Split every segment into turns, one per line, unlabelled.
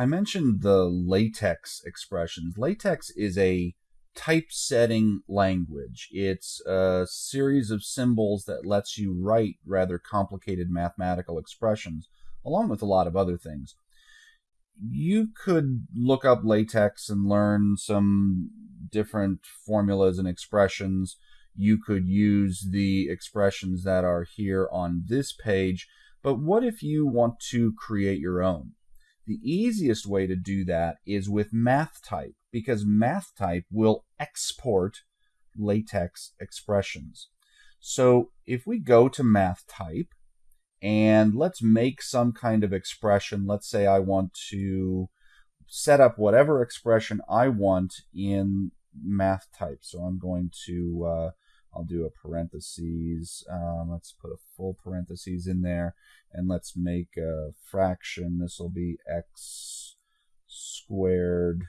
I mentioned the latex expressions. Latex is a typesetting language. It's a series of symbols that lets you write rather complicated mathematical expressions, along with a lot of other things. You could look up latex and learn some different formulas and expressions. You could use the expressions that are here on this page, but what if you want to create your own? The easiest way to do that is with MathType because MathType will export latex expressions. So if we go to MathType and let's make some kind of expression, let's say I want to set up whatever expression I want in MathType. So I'm going to, uh, I'll do a parentheses. Um, let's put a full parentheses in there and let's make a fraction. This will be x squared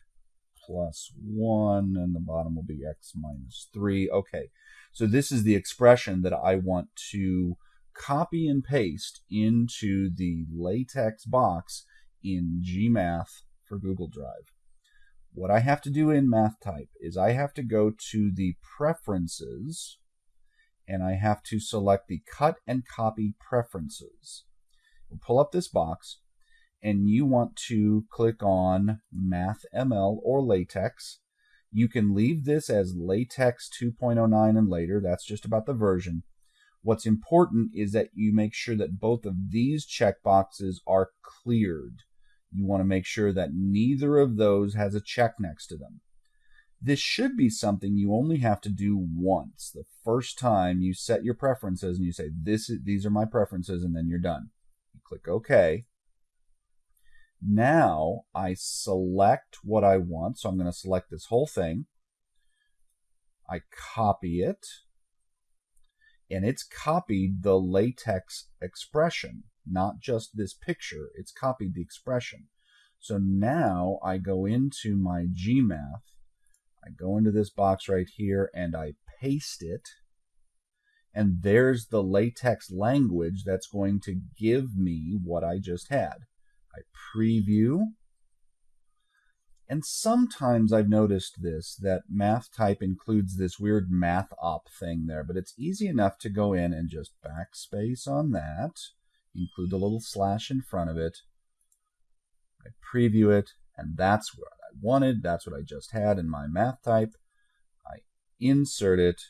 plus 1, and the bottom will be x minus 3. Okay, so this is the expression that I want to copy and paste into the latex box in GMath for Google Drive. What I have to do in MathType is I have to go to the Preferences, and I have to select the Cut and Copy Preferences. We'll pull up this box, and you want to click on MathML or LaTeX. You can leave this as LaTeX 2.09 and later. That's just about the version. What's important is that you make sure that both of these checkboxes are cleared. You want to make sure that neither of those has a check next to them. This should be something you only have to do once. The first time you set your preferences and you say, this is, these are my preferences, and then you're done. You click OK. Now I select what I want. So I'm going to select this whole thing. I copy it. And it's copied the latex expression, not just this picture. It's copied the expression. So now I go into my GMath. I go into this box right here and I paste it. And there's the latex language that's going to give me what I just had. I preview. And sometimes I've noticed this, that MathType includes this weird math op thing there, but it's easy enough to go in and just backspace on that, include the little slash in front of it. I preview it, and that's what I wanted. That's what I just had in my MathType. I insert it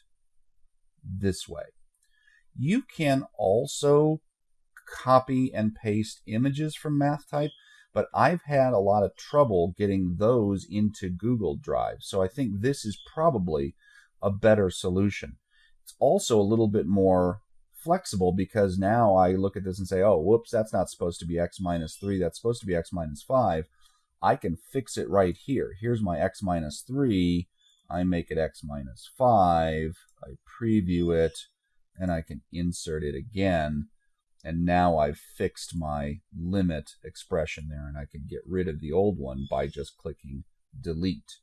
this way. You can also copy and paste images from MathType, but I've had a lot of trouble getting those into Google Drive. So I think this is probably a better solution. It's also a little bit more flexible because now I look at this and say, oh, whoops, that's not supposed to be x minus 3. That's supposed to be x minus 5. I can fix it right here. Here's my x minus 3. I make it x minus 5. I preview it, and I can insert it again and now I've fixed my limit expression there and I can get rid of the old one by just clicking delete.